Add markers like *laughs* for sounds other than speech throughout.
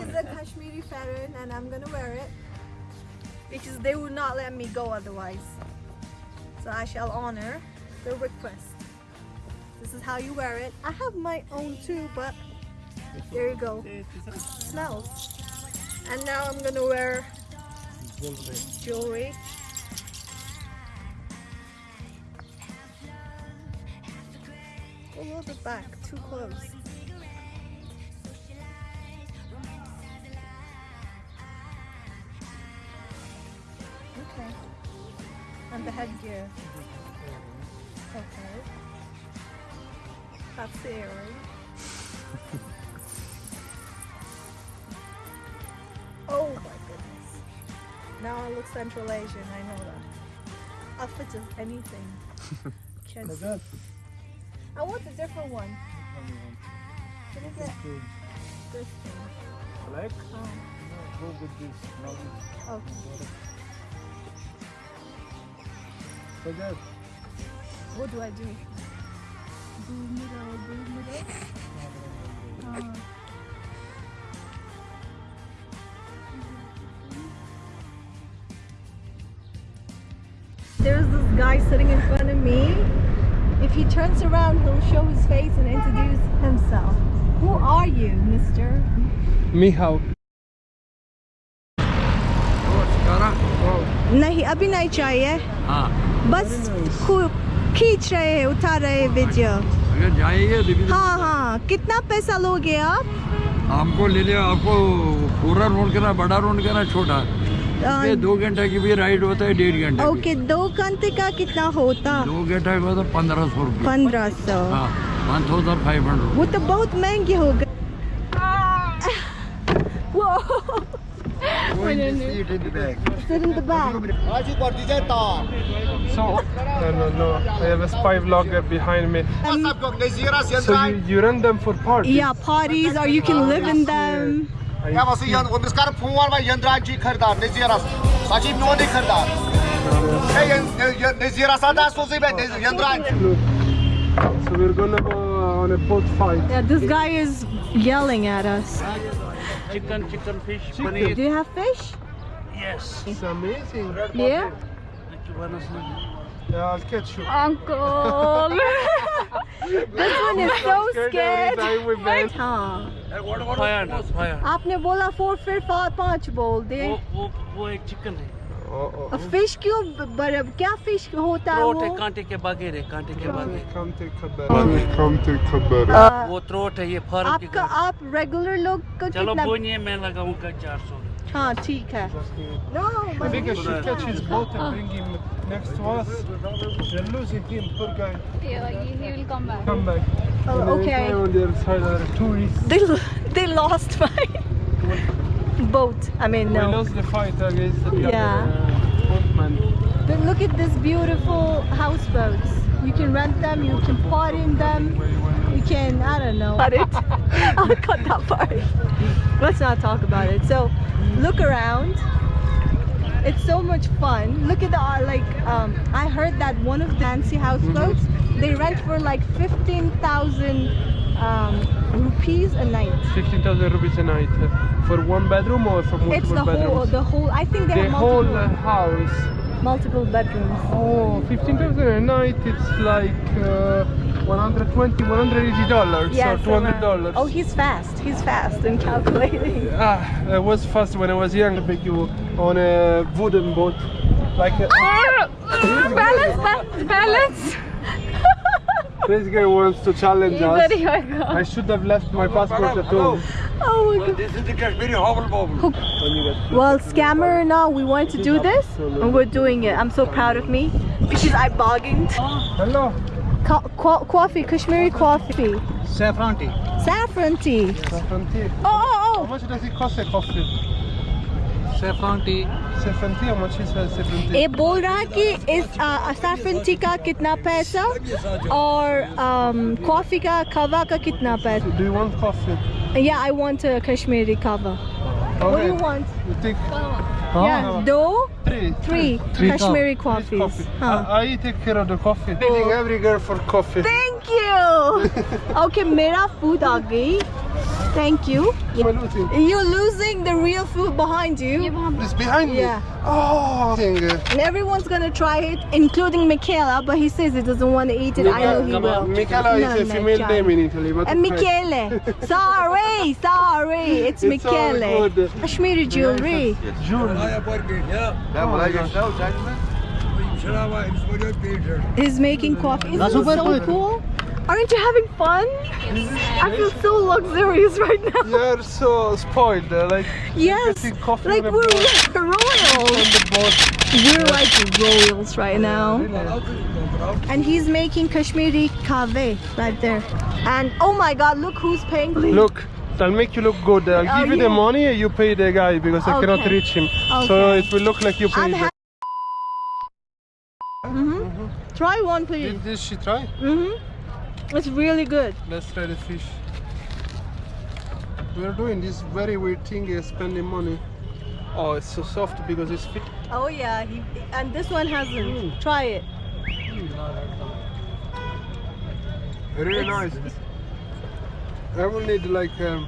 is a Kashmiri pheran and I'm gonna wear it because they would not let me go otherwise. So I shall honor the request. This is how you wear it. I have my own too, but there you go. smells. And now I'm gonna wear jewelry. A little bit back, too close. Okay. The earring. *laughs* oh my goodness. Now I look Central Asian, I know that. I'll fit just anything. *laughs* Can't see. I want a different one. Can I get this thing? Black? Oh, Go with this. okay. So that. What do I do? Boom it up, boom it. Oh. There's this guy sitting in front of me. If he turns around, he'll show his face and introduce himself. Who are you, mister? Mihao. नहीं अभी नहीं चाहिए। हाँ। बस खींच रहे हैं उठा रहे हैं वीडियो। अगर जाएँगे हाँ हाँ। कितना पैसा लोगे आप? आपको ले लिया आपको पूरा रोड करना बड़ा रोड करना छोटा। ये दो घंटे की भी राइड होता है डेढ़ घंटे ओके दो घंटे का कितना होता? दो घंटे का होता पंद्रह सौ पंद्रह सौ। हाँ वन थाउज़ेंड फाइव हंड्रेड वो तो बहुत महँगे हो गए Sit in the back. Sit in the back. So, no, no, no. I have a spy vlogger behind me. Um, So you, you run them for parties? yeah, parties or you can live in them. Ya wası yan, o miskar puan var yandrancı kırdar, neziras. Sacib no. Hey, neziras ada sozi ben yandrancı. So we're gonna go on a boat fight. Yeah, this guy is yelling at us. Chicken, chicken, fish, Chicken. Do you have fish? Yes. It's amazing. Yeah. Yeah, I'll catch you. Uncle. *laughs* this one is so Scared scared. every time we bend. हाँ Fire, fire. आपने बोला four फिर पा- पाँच बोल दे वो वो वो एक चिकन है Uh-oh. फ़िश क्यों बर्फ़ क्या फ़िश होता है वो? कांटे के बगैर है कांटे के बगैर वो थ्रोट है ये फार्म आपका आप रेगुलर लोग का चलो बोनिए मैं लगाऊँगा चार सौ। हाँ ठीक है। हाँ। oh, They, they lost mine. Boat. I mean no. We lost the fight against the Yeah. other uh, boatman. But look at this beautiful houseboats. You can rent them. You can party in them. You can I don't know. Cut *laughs* it. I'll cut that part. Let's not talk about it. So look around. It's so much fun. Look at the uh, like. Um, I heard that one of the fancy houseboats they rent for like fifteen thousand um, rupees a night. 15,000 rupees a night. uh, For one bedroom or for multiple It's the bedrooms? whole, the whole. I think they the have whole multiple, uh, house. multiple bedrooms. Oh, 15,000 a night, it's like uh, 120, 180 dollars Yes, or 200 around. dollars. Oh, he's fast. He's fast in calculating. *laughs* Ah, I was fast when I was young, but you on a wooden boat. Like a, balance, ba- balance. This guy wants to challenge us. I should have left my passport at home. Oh my god. This is the Kashmiri hobble bobble. Well, scammer, now we want to do this, and we're doing it. I'm so proud of me because I bargained. Hello. Co- co- coffee, Kashmiri coffee, Saffron tea. saffron tea. Saffron tea. Oh, How oh, How much does it cost a coffee? ये बोल रहा है कि इस सेफन T का कितना पैसा और कॉफ़ी का कावा का कितना पैसा? या आई वॉन्ट कश्मीरी कावा दो three Kashmiri coffee thank you okay मेरा फ़ूड आ गई। Thank you. Am I losing? You're losing the real food behind you. It's behind me. Yeah. Oh, thing. And everyone's gonna try it, including Michaela, but he says he doesn't want to eat it. I know he will. Michela No, is a no, female John. name in Italy. But And Michele. sorry, sorry. It's, It's Michele. good. Kashmiri jewelry. Şuraya park et ya. Ben buna geçtim sen mi? Şuraya He's making coffee. Isn't this so cool? Aren't you having fun? I feel so luxurious right now. You're so spoiled. uh, Like Yes, like we're boat. royals. the. We're like royals right now. And he's making Kashmiri kave right there. And oh my god, look who's paying. Look, I'll make you look good. I'll Oh, give you the yeah. money. You pay the guy because I cannot reach him. So it will look like you I'm paid. ha- hmm Try one, please. Did, did she try? hmm It's really good. Let's try the fish. We're doing this very weird thing, uh, spending money. Oh, it's so soft because it's fit. Oh yeah, he, and this one hasn't. Mm. Try it. Really It's- nice. I will need like um,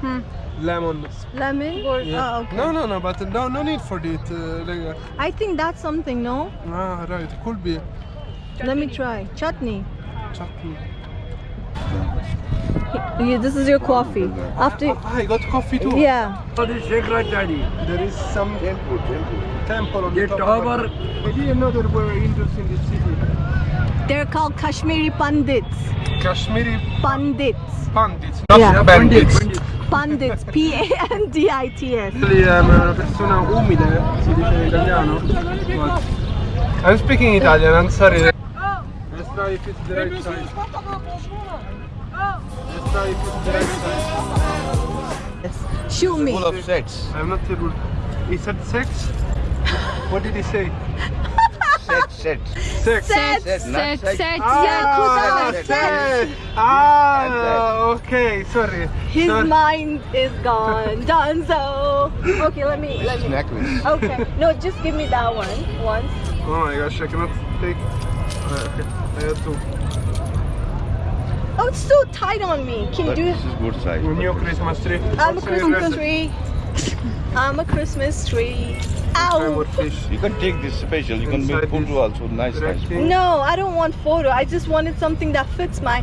Hmm. lemon. Lemon? Yeah. Oh, okay. No, no, no, but no, no need for it. Uh, like, uh, I think that's something, no? ah, right, could be Let me try. Chutney. Chutney. Yeah, this is your coffee. After, Ah, I got coffee too. yeah. Hadi Şekracari. There is some Temple, temple. temple on Ye the top. tower. I didn't know there were Hindus in this city. They're called Kashmiri Pandits. Kashmiri Pandits. pandits, Yeah. bandits. Pandits. *laughs* P A N D I T S. Lei è una persona umile, si dice in italiano. I'm speaking Italian, I'm sorry. Let's try if it's the right side. Let's try if it's the right side. Shoot me. Full of sets. I'm not able. He said sex? What did he say? Set, set. Sex. Set. Set, not Set, sex. set, Ah, Yakuza, set. set. Ah, okay, sorry. His sorry. mind is gone. *laughs* Done so. Okay, let me. Let me. Necklace. Okay. No, just give me that one once. Oh my gosh, I cannot take. Okay, I have to. Oh, it's so tight on me. Can you But do this is good size. New Christmas tree. I'm a Also Christmas tree. I'm a Christmas tree. I Ow. would fish. You can take this special. You can make photo also. Nice, red nice. No, I don't want photo. I just wanted something that fits my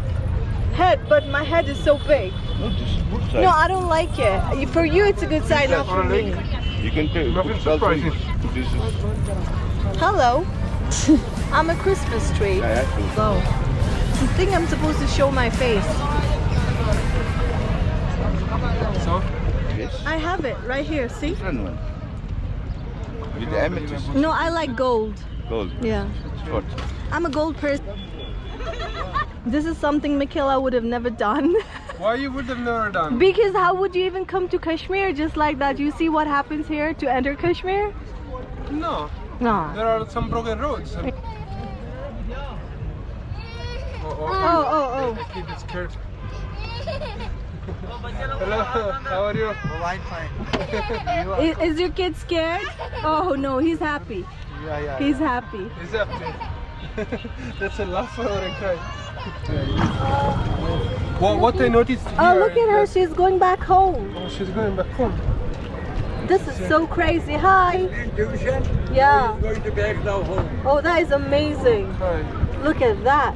head, but my head is so big. No, this is good size. No, I don't like it. For you, it's a good size, not for me. You can take Nothing surprising. This is. Hello. *laughs* I'm a Christmas tree. I have. So, I think I'm supposed to show my face. So, Yes. I have it right here. See? Different one. With the amethyst. No, I like gold. Gold. Yeah. What? I'm a gold person. This is something Michaela would have never done. *laughs* why you would have never done? because how would you even come to Kashmir just like that? You see what happens here to enter Kashmir? No, No. there are some broken roads. Oh, oh, Oh, oh, oh. oh. Kid is scared. Hello, how are you? Is, *laughs* is your kid scared? Oh no, he's happy. Yeah, yeah. He's happy. Is that *laughs* That's a laugh or a cry? what, what I noticed oh, here Oh, look at her. that- She's going back home. Oh, she's going back home. This is so crazy. Hi. Yeah. Going to back now home. Oh, that is amazing. Look at that.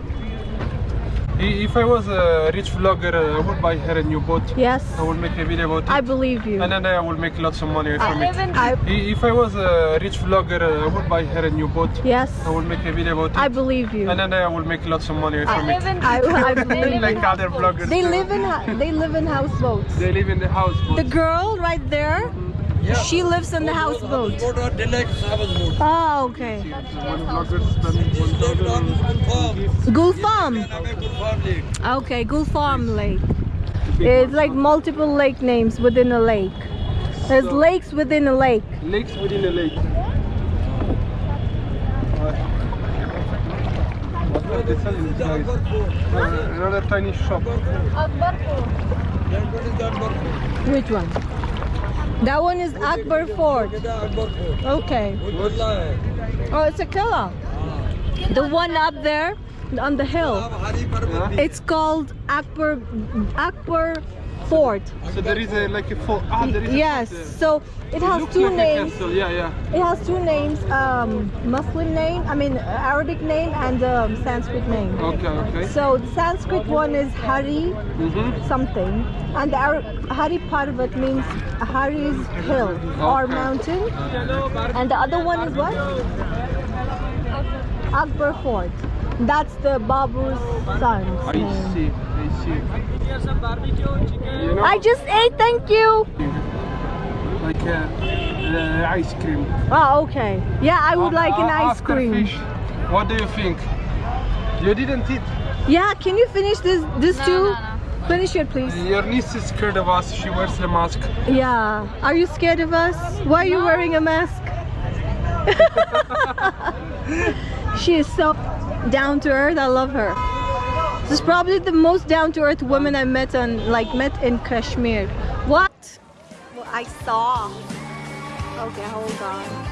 If I was a rich vlogger, uh, I would buy her a new boat. Yes. I would make a video about it. I believe you. and then I will make lots of money from it. I, I- If I was a rich vlogger, uh, I would buy her a new boat. yes. I will make a video about it. I believe you. and then I will make lots of money from it. *laughs* I, I believe like other vloggers. They live in they live in houseboats. They live in the house. The girl right there, she lives in the houseboat. Boat or deluxe house boat. Oh, okay. One vlogger spent This lake down is one confirmed. thousand. Gulfarm. Away confirmed lake. Okay, Gulfarm Lake. It's like multiple lake names within a lake. There's So- lakes within a lake. Lakes within a lake. What they sell in this place? Another tiny shop. Then what is the Akbar Fort? Which one? That one is Akbar Fort. Okay. Oh, it's a killer. The one up there on the hill. It's called Akbar Akbar fort. So there is a, like a fort. Ah, there is a Yes. there. So it has looks two like a names. Yeah, yeah. It has two names. Um, Muslim name. I mean Arabic name and um, Sanskrit name. Okay, okay. So the Sanskrit one is Hari Mm-hmm. something, and the Ar- Hari Parvat means Hari's hill or mountain, and the other one is what? Akbar Fort. That's the Babur's son. I see, I see. You know, I just ate, thank you. like uh, uh, ice cream. Oh, okay. Yeah, I would like an Uh, ice after cream. Fish, what do you think? You didn't eat. Yeah, can you finish this this No, too? no, no. Finish it, please. Your niece is scared of us. She wears a mask. Yeah. Are you scared of us? Why are you No. wearing a mask? *laughs* she is so down to earth. I love her. This is probably the most down to earth woman I met on like met in Kashmir. What? What I saw. Okay, hold on.